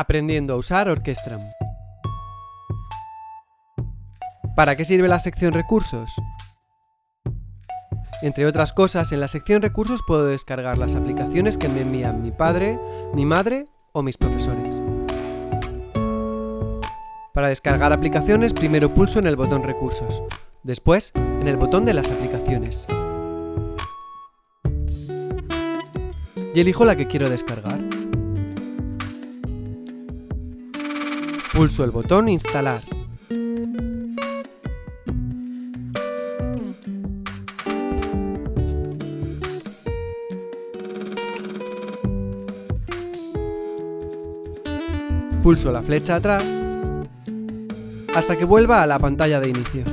Aprendiendo a usar Orquestram. ¿Para qué sirve la sección Recursos? Entre otras cosas, en la sección Recursos puedo descargar las aplicaciones que me envían mi padre, mi madre o mis profesores. Para descargar aplicaciones, primero pulso en el botón Recursos, después en el botón de las aplicaciones. Y elijo la que quiero descargar. Pulso el botón Instalar. Pulso la flecha atrás hasta que vuelva a la pantalla de inicio.